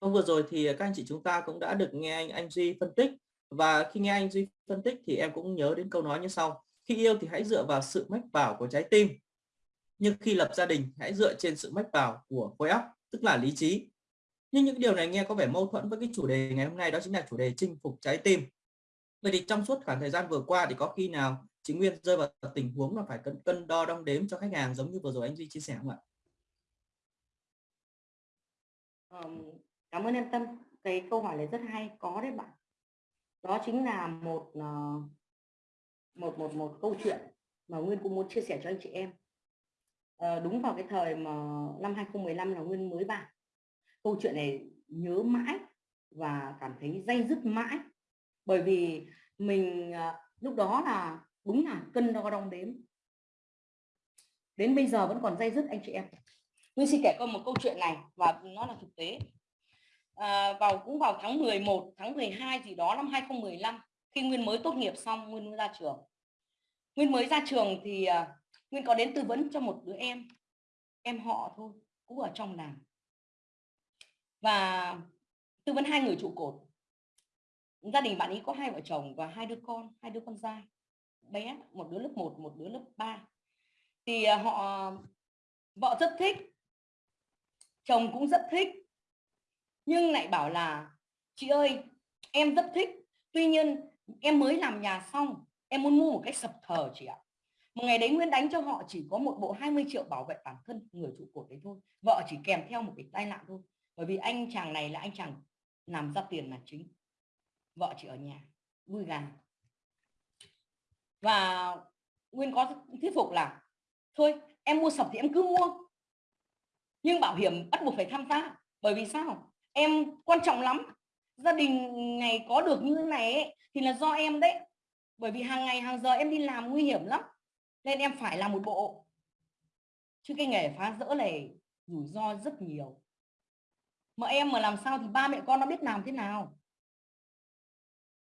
Hôm vừa rồi thì các anh chị chúng ta cũng đã được nghe anh anh Duy phân tích và khi nghe anh Duy phân tích thì em cũng nhớ đến câu nói như sau. Khi yêu thì hãy dựa vào sự mách bảo của trái tim. Nhưng khi lập gia đình hãy dựa trên sự mách bảo của khối óc, tức là lý trí. Nhưng những điều này nghe có vẻ mâu thuẫn với cái chủ đề ngày hôm nay đó chính là chủ đề chinh phục trái tim. Vậy thì trong suốt khoảng thời gian vừa qua thì có khi nào chị Nguyên rơi vào tình huống là phải cân cân đo đong đếm cho khách hàng giống như vừa rồi anh Duy chia sẻ không ạ? Um, cảm ơn em Tâm. Cái câu hỏi này rất hay có đấy bạn. Đó chính là một ờ, một một một câu chuyện mà Nguyên cũng muốn chia sẻ cho anh chị em. À, đúng vào cái thời mà năm 2015 là Nguyên mới vào câu chuyện này nhớ mãi và cảm thấy dây dứt mãi. Bởi vì mình ờ, lúc đó là đúng là cân đo đong đếm. Đến bây giờ vẫn còn dây dứt anh chị em. Nguyên xin kể con một câu chuyện này và nó là thực tế à, vào cũng vào tháng 11 tháng 12 gì đó năm 2015 khi Nguyên mới tốt nghiệp xong Nguyên mới ra trường. Nguyên mới ra trường thì à, Nguyên có đến tư vấn cho một đứa em em họ thôi cũng ở trong làng. Và tư vấn hai người trụ cột. Gia đình bạn ấy có hai vợ chồng và hai đứa con hai đứa con trai bé một đứa lớp 1 một đứa lớp 3 thì ờ, họ vợ rất thích chồng cũng rất thích nhưng lại bảo là, chị ơi, em rất thích. Tuy nhiên, em mới làm nhà xong, em muốn mua một cái sập thờ chị ạ. Một ngày đấy Nguyên đánh cho họ chỉ có một bộ 20 triệu bảo vệ bản thân người trụ cột đấy thôi. Vợ chỉ kèm theo một cái tai nạn thôi. Bởi vì anh chàng này là anh chàng làm ra tiền là chính. Vợ chị ở nhà, vui gà. Và Nguyên có thuyết phục là, thôi, em mua sập thì em cứ mua. Nhưng bảo hiểm bắt buộc phải tham gia. Bởi vì sao? Em quan trọng lắm. Gia đình này có được như thế này ấy, thì là do em đấy. Bởi vì hàng ngày hàng giờ em đi làm nguy hiểm lắm. Nên em phải làm một bộ. Chứ cái nghề phá rỡ này rủi ro rất nhiều. Mà em mà làm sao thì ba mẹ con nó biết làm thế nào?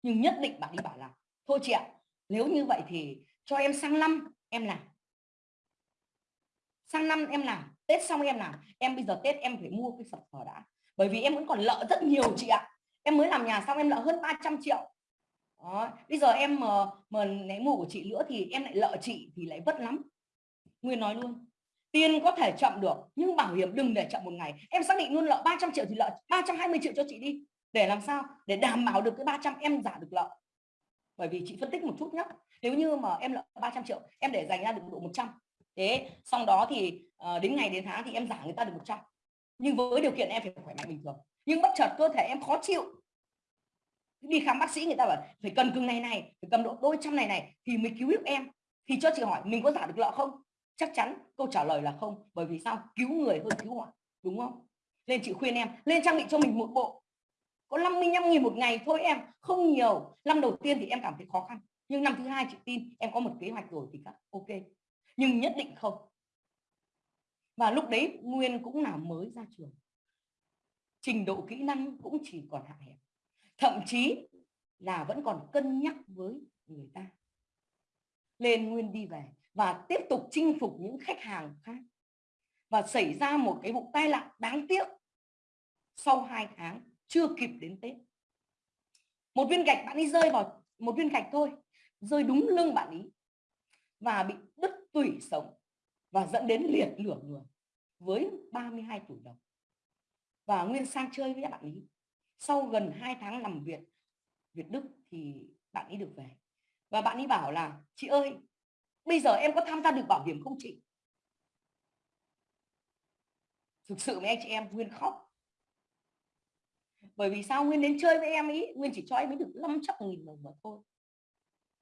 Nhưng nhất định bạn đi bảo là thôi chị ạ nếu như vậy thì cho em sang năm em làm. Sang năm em làm tết xong em làm. Em bây giờ tết em phải mua cái sập thờ đã bởi vì em vẫn còn nợ rất nhiều chị ạ. Em mới làm nhà xong em nợ hơn 300 triệu. Đó. bây giờ em mà mà lấy mù của chị nữa thì em lại nợ chị thì lại vất lắm. Nguyên nói luôn tiền có thể chậm được nhưng bảo hiểm đừng để chậm một ngày. Em xác định luôn nợ 300 triệu thì nợ 320 triệu cho chị đi. Để làm sao? Để đảm bảo được cái 300 em giả được nợ bởi vì chị phân tích một chút nhé nếu như mà em nợ 300 triệu em để dành ra được độ 100 thế xong đó thì uh, đến ngày đến tháng thì em giả người ta được 100 nhưng với điều kiện em phải khỏe mạnh bình thường. Nhưng bất chợt cơ thể em khó chịu. Đi khám bác sĩ người ta bảo, phải cần cưng này này, phải cầm độ đôi trăm này này thì mới cứu giúp em. Thì cho chị hỏi, mình có giả được lợ không? Chắc chắn câu trả lời là không, bởi vì sao? Cứu người hơn cứu họ đúng không? Nên chị khuyên em, lên trang bị cho mình một bộ. Có 55 nghìn một ngày thôi em, không nhiều. Năm đầu tiên thì em cảm thấy khó khăn, nhưng năm thứ hai chị tin em có một kế hoạch rồi thì các ok. Nhưng nhất định không và lúc đấy Nguyên cũng là mới ra trường. Trình độ kỹ năng cũng chỉ còn hạn hẹp. Thậm chí là vẫn còn cân nhắc với người ta. Lên Nguyên đi về và tiếp tục chinh phục những khách hàng khác. Và xảy ra một cái vụ tai nạn đáng tiếc sau hai tháng chưa kịp đến Tết. Một viên gạch bạn ấy rơi vào, một viên gạch thôi, rơi đúng lưng bạn ấy và bị đứt tủy sống và dẫn đến liệt lửa người với 32 tuổi đồng và Nguyên sang chơi với bạn ấy sau gần 2 tháng nằm viện, Việt Đức thì bạn ấy được về. Và bạn ấy bảo là, chị ơi, bây giờ em có tham gia được bảo hiểm không chị? Thực sự với anh chị em, Nguyên khóc. Bởi vì sao? Nguyên đến chơi với em ấy Nguyên chỉ cho em ấy được 500 nghìn đồng mà thôi.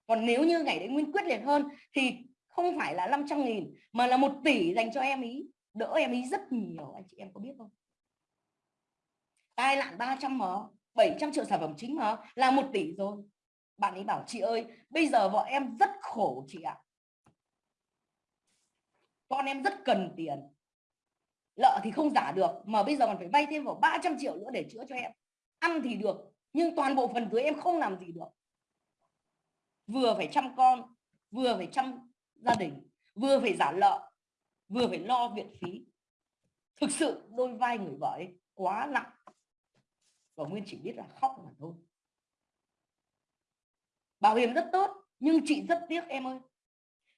Còn nếu như ngày đấy Nguyên quyết liệt hơn thì không phải là 500 nghìn, mà là một tỷ dành cho em ý. Đỡ em ý rất nhiều, anh chị em có biết không? Tai nạn 300 mà 700 triệu sản phẩm chính mà là một tỷ rồi. Bạn ấy bảo, chị ơi, bây giờ vợ em rất khổ, chị ạ. Con em rất cần tiền. Lợ thì không giả được, mà bây giờ còn phải vay thêm vào 300 triệu nữa để chữa cho em. Ăn thì được, nhưng toàn bộ phần dưới em không làm gì được. Vừa phải chăm con, vừa phải chăm gia đình, vừa phải giả lợ, vừa phải lo viện phí. Thực sự đôi vai người vợ ấy quá nặng. Và Nguyên chỉ biết là khóc mà thôi. Bảo hiểm rất tốt, nhưng chị rất tiếc em ơi.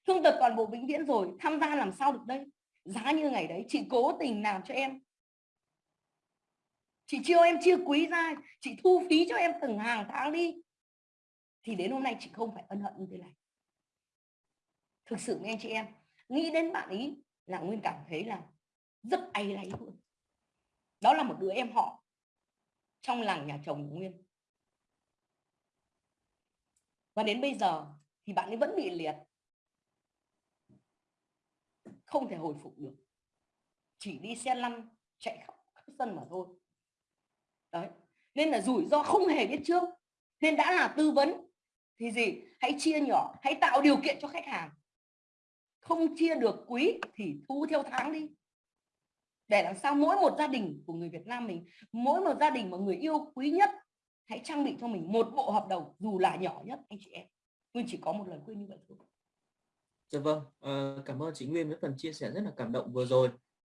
Thương tật toàn bộ vĩnh viễn rồi, tham gia làm sao được đây? Giá như ngày đấy, chị cố tình làm cho em. Chị chiêu em chia quý ra, chị thu phí cho em từng hàng tháng đi. Thì đến hôm nay chị không phải ân hận như thế này thực sự anh chị em, nghĩ đến bạn ý là nguyên cảm thấy là rất ai lấy luôn. Đó là một đứa em họ trong làng nhà chồng nguyên. Và đến bây giờ thì bạn ấy vẫn bị liệt. Không thể hồi phục được. Chỉ đi xe lăn, chạy khắp sân mà thôi. Đấy. Nên là rủi ro không hề biết trước. Nên đã là tư vấn thì gì? Hãy chia nhỏ, hãy tạo điều kiện cho khách hàng không chia được quý thì thu theo tháng đi. Để làm sao mỗi một gia đình của người Việt Nam mình mỗi một gia đình mà người yêu quý nhất hãy trang bị cho mình một bộ hợp đồng dù là nhỏ nhất anh chị em. Nguyên chỉ có một lời khuyên như vậy thôi. Dạ vâng, à, cảm ơn chị Nguyên với phần chia sẻ rất là cảm động vừa rồi.